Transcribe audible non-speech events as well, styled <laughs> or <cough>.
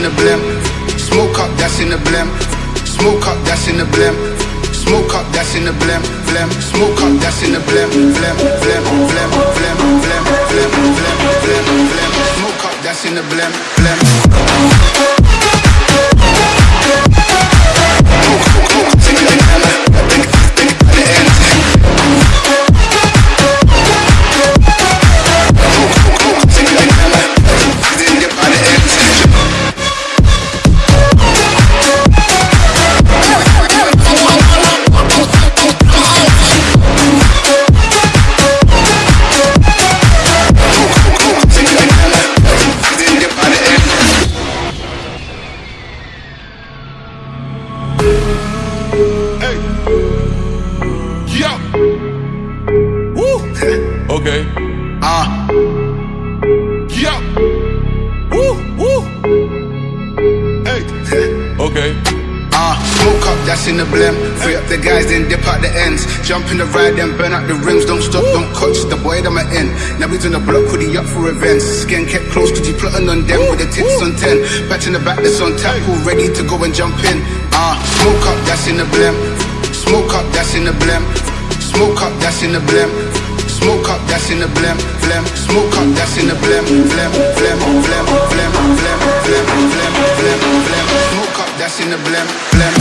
in the blim. Smoke up, that's in the blim. Smoke up, that's in the blim. Smoke up, that's in the blim, blim. Smoke up, that's in the blim, blim, blim, blim, blim, blim, blim, blim, blim. Smoke up, that's in the blim, blim. Okay. Ah, Yo. Woo. Woo. Hey. <laughs> Okay. ah, smoke up, that's in the blim. Free up the guys, then dip out the ends. Jump in the ride, then burn out the rims. Don't stop, don't coach the boy that I'm in. Now he's on the block, hoodie up for events. Skin kept close, cause he plotting on them with the tits on 10. Batch in the back, that's on tap, all ready to go and jump in. Ah, smoke up, that's in the blim. Smoke up, that's in the blim. Smoke up, that's in the blim. Smoke up, that's in the blim, blim. Smoke up, that's in the blim, blim, blim, blim, blim, blim, blim, blim, blim, blim. Smoke up, that's in the blim, blim.